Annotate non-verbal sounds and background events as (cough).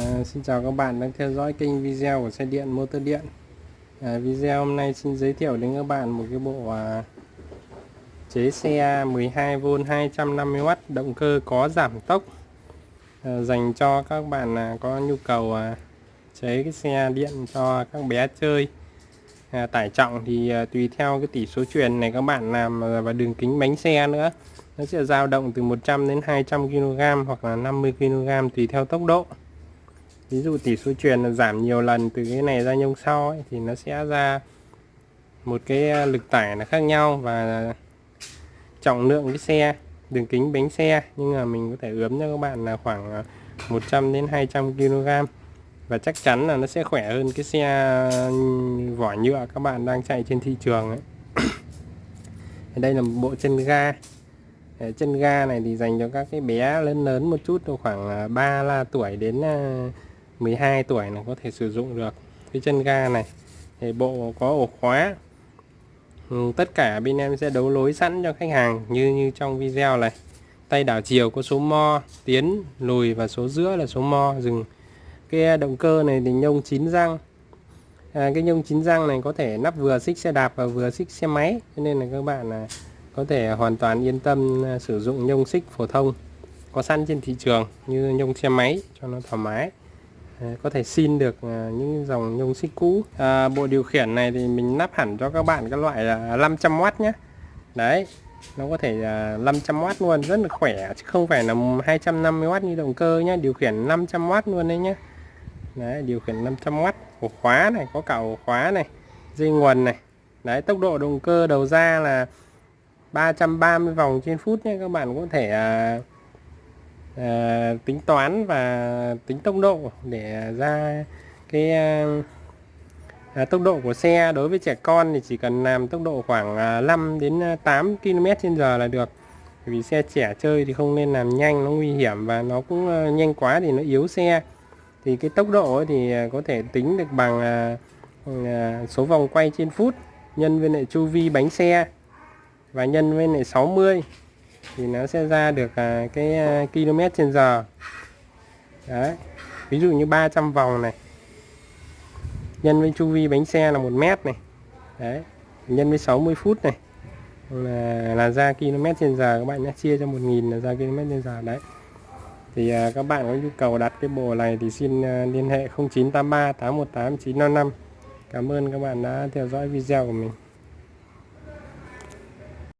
À, xin chào các bạn đang theo dõi kênh video của xe điện motor điện. À, video hôm nay xin giới thiệu đến các bạn một cái bộ à, chế xe 12V 250W động cơ có giảm tốc. À, dành cho các bạn à, có nhu cầu à, chế cái xe điện cho các bé chơi. À, tải trọng thì à, tùy theo cái tỷ số truyền này các bạn làm à, và đường kính bánh xe nữa. Nó sẽ dao động từ 100 đến 200 kg hoặc là 50 kg tùy theo tốc độ ví dụ tỷ số truyền là giảm nhiều lần từ cái này ra nhông sau ấy, thì nó sẽ ra một cái à, lực tải là khác nhau và trọng lượng cái xe đường kính bánh xe. Nhưng mà mình có thể ướm cho các bạn là khoảng à, 100 đến 200 kg và chắc chắn là nó sẽ khỏe hơn cái xe à, vỏ nhựa các bạn đang chạy trên thị trường ấy. (coughs) đây là một bộ chân ga. Chân ga này thì dành cho các cái bé lớn lớn một chút khoảng 3 là tuổi đến 12 tuổi là có thể sử dụng được. Cái chân ga này thì bộ có ổ khóa. Ừ, tất cả bên em sẽ đấu lối sẵn cho khách hàng như như trong video này. Tay đảo chiều có số mo tiến lùi và số giữa là số mo. Dừng. Cái à, động cơ này thì nhông chín răng. À, cái nhông chín răng này có thể nắp vừa xích xe đạp và vừa xích xe máy. Cho nên là các bạn là có thể hoàn toàn yên tâm à, sử dụng nhông xích phổ thông có sẵn trên thị trường như nhông xe máy cho nó thoải mái có thể xin được à, những dòng nhông xích cũ. À, bộ điều khiển này thì mình lắp hẳn cho các bạn các loại là 500W nhé đấy nó có thể là 500W luôn rất là khỏe chứ không phải là 250W như động cơ nhé điều khiển 500W luôn đấy nhé đấy điều khiển 500W ổ khóa này có cả ổ khóa này dây nguồn này. Đấy tốc độ động cơ đầu ra là 330 vòng trên phút nhé các bạn có thể uh, à, tính toán và tính tốc độ để ra cái ờ, à, tốc độ của xe. Đối với trẻ con thì chỉ cần làm tốc độ khoảng à, 5 đến à, 8 km trên giờ là được. Vì xe trẻ chơi thì không nên làm nhanh nó nguy hiểm và nó cũng ờ, nhanh quá thì nó yếu xe. Thì cái tốc độ thì à, có thể tính được bằng ừ, số vòng quay trên phút nhân với lại chu vi bánh xe và nhân với lại 60 thì nó sẽ ra được à, cái à, km trên giờ. Đấy. Ví dụ như 300 vòng này. Nhân với chu vi bánh xe là một mét này. Đấy. Nhân với 60 phút này. Là, là ra km trên giờ. Các bạn nhé chia cho 1.000 là ra km trên giờ. Đấy. Thì à, các bạn có nhu cầu đặt cái bộ này thì xin à, liên hệ 0983 818 955 Cảm ơn các bạn đã theo dõi video của mình.